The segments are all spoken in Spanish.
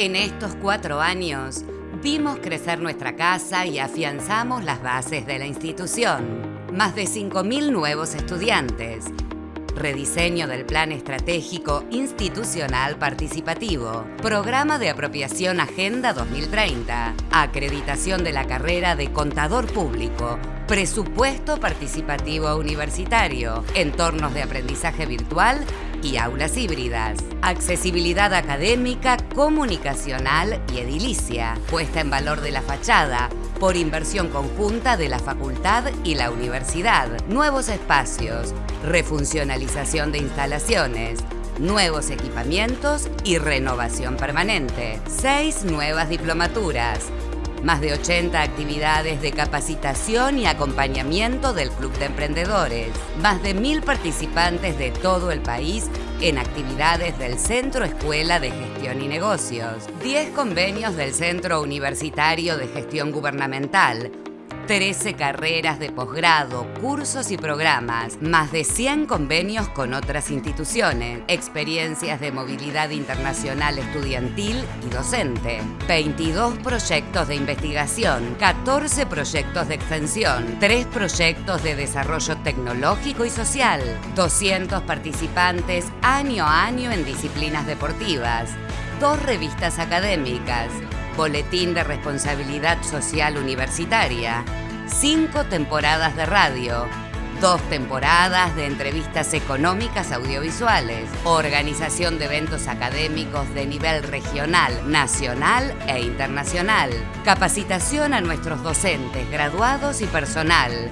En estos cuatro años, vimos crecer nuestra casa y afianzamos las bases de la institución. Más de 5.000 nuevos estudiantes, rediseño del Plan Estratégico Institucional Participativo, Programa de Apropiación Agenda 2030, acreditación de la carrera de Contador Público, Presupuesto Participativo Universitario, entornos de aprendizaje virtual y aulas híbridas, accesibilidad académica, comunicacional y edilicia, puesta en valor de la fachada, por inversión conjunta de la facultad y la universidad, nuevos espacios, refuncionalización de instalaciones, nuevos equipamientos y renovación permanente. Seis nuevas diplomaturas, más de 80 actividades de capacitación y acompañamiento del Club de Emprendedores, más de mil participantes de todo el país en actividades del Centro Escuela de Gestión y Negocios, 10 convenios del Centro Universitario de Gestión Gubernamental, 13 carreras de posgrado, cursos y programas, más de 100 convenios con otras instituciones, experiencias de movilidad internacional estudiantil y docente, 22 proyectos de investigación, 14 proyectos de extensión, 3 proyectos de desarrollo tecnológico y social, 200 participantes año a año en disciplinas deportivas, dos revistas académicas, Boletín de Responsabilidad Social Universitaria, cinco temporadas de radio, dos temporadas de entrevistas económicas audiovisuales, organización de eventos académicos de nivel regional, nacional e internacional, capacitación a nuestros docentes, graduados y personal,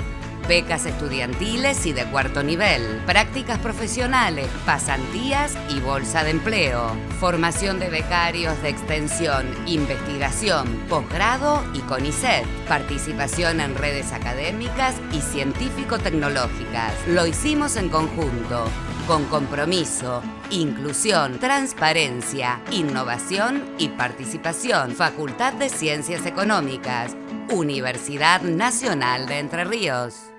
becas estudiantiles y de cuarto nivel, prácticas profesionales, pasantías y bolsa de empleo, formación de becarios de extensión, investigación, posgrado y CONICET, participación en redes académicas y científico-tecnológicas. Lo hicimos en conjunto, con compromiso, inclusión, transparencia, innovación y participación. Facultad de Ciencias Económicas, Universidad Nacional de Entre Ríos.